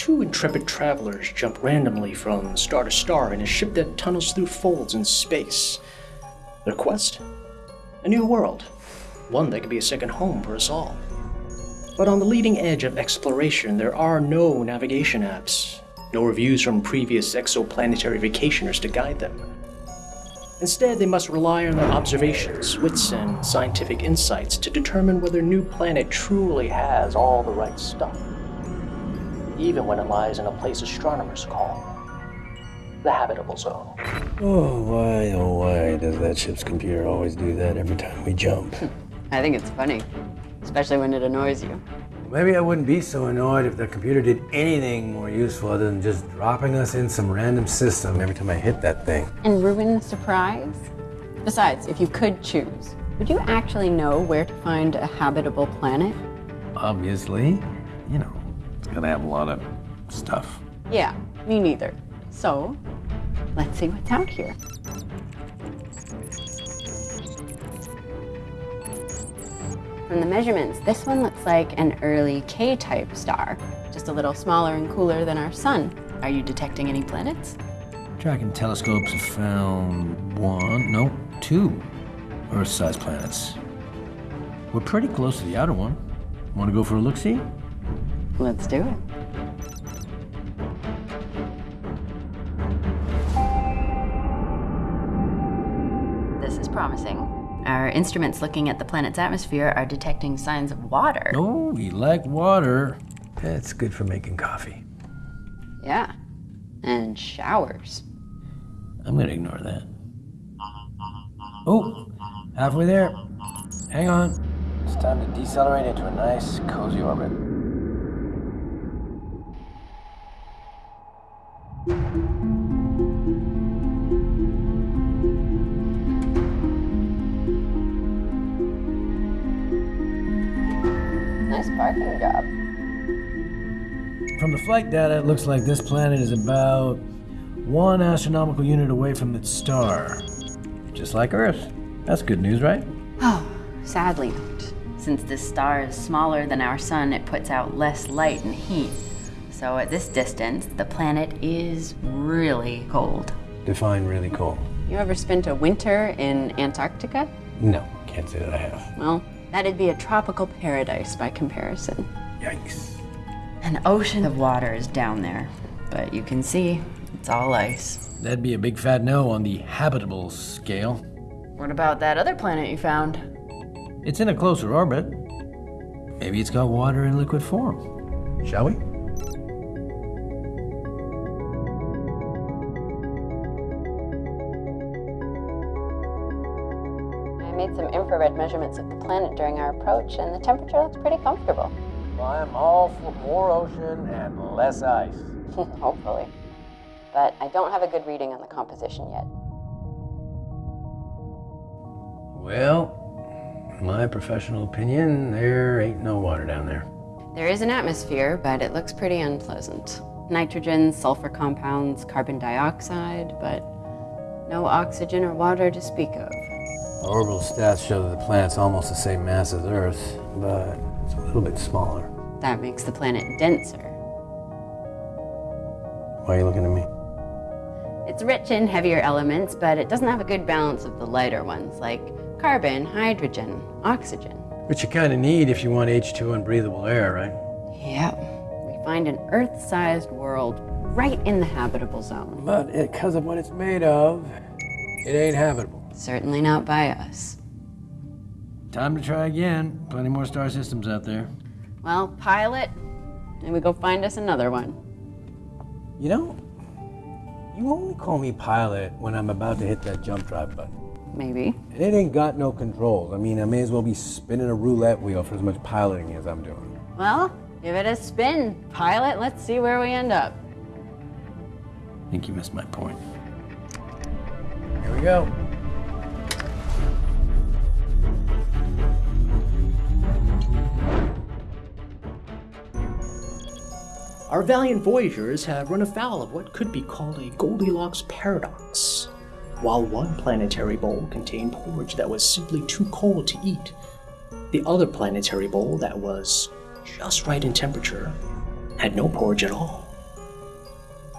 two intrepid travelers jump randomly from star to star in a ship that tunnels through folds in space. Their quest? A new world, one that could be a second home for us all. But on the leading edge of exploration, there are no navigation apps, no reviews from previous exoplanetary vacationers to guide them. Instead, they must rely on their observations, wits, and scientific insights to determine whether a New Planet truly has all the right stuff. Even when it lies in a place astronomers call the habitable zone. Oh, why, oh, why does that ship's computer always do that every time we jump? I think it's funny, especially when it annoys you. Maybe I wouldn't be so annoyed if the computer did anything more useful other than just dropping us in some random system every time I hit that thing. And ruin the surprise? Besides, if you could choose, would you actually know where to find a habitable planet? Obviously, you know, it's gonna have a lot of stuff. Yeah, me neither. So, let's see what's out here. From the measurements, this one looks like an early K-type star, just a little smaller and cooler than our sun. Are you detecting any planets? Tracking telescopes have found one, no, two Earth-sized planets. We're pretty close to the outer one. Want to go for a look-see? Let's do it. This is promising. Our instruments looking at the planet's atmosphere are detecting signs of water. Oh, you like water. That's good for making coffee. Yeah. And showers. I'm gonna ignore that. Oh, halfway there. Hang on. It's time to decelerate into a nice, cozy orbit. From the flight data, it looks like this planet is about one astronomical unit away from its star. Just like Earth. That's good news, right? Oh, sadly not. Since this star is smaller than our sun, it puts out less light and heat. So at this distance, the planet is really cold. Define really cold. You ever spent a winter in Antarctica? No, can't say that I have. Well, that'd be a tropical paradise by comparison. Yikes. An ocean of water is down there, but you can see it's all ice. That'd be a big fat no on the habitable scale. What about that other planet you found? It's in a closer orbit. Maybe it's got water in liquid form. Shall we? I made some infrared measurements of the planet during our approach, and the temperature looks pretty comfortable. I'm all for more ocean and less ice. Hopefully. But I don't have a good reading on the composition yet. Well, my professional opinion, there ain't no water down there. There is an atmosphere, but it looks pretty unpleasant. Nitrogen, sulfur compounds, carbon dioxide, but no oxygen or water to speak of. Orbital stats show that the planet's almost the same mass as Earth, but it's a little bit smaller. That makes the planet denser. Why are you looking at me? It's rich in heavier elements, but it doesn't have a good balance of the lighter ones, like carbon, hydrogen, oxygen. Which you kind of need if you want H2 and breathable air, right? Yep. We find an Earth-sized world right in the habitable zone. But because of what it's made of, it ain't habitable. Certainly not by us. Time to try again. Plenty more star systems out there. Well, pilot, and we go find us another one. You know, you only call me pilot when I'm about to hit that jump drive button. Maybe. And it ain't got no controls. I mean, I may as well be spinning a roulette wheel for as much piloting as I'm doing. Well, give it a spin, pilot. Let's see where we end up. I think you missed my point. Here we go. Our valiant voyagers have run afoul of what could be called a Goldilocks paradox. While one planetary bowl contained porridge that was simply too cold to eat, the other planetary bowl that was just right in temperature had no porridge at all.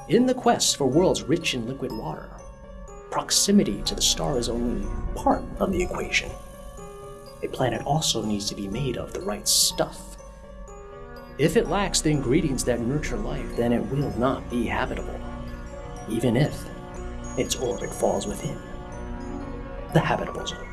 In the quest for worlds rich in liquid water, proximity to the star is only part of the equation. A planet also needs to be made of the right stuff. If it lacks the ingredients that nurture life, then it will not be habitable, even if its orbit falls within the habitable zone.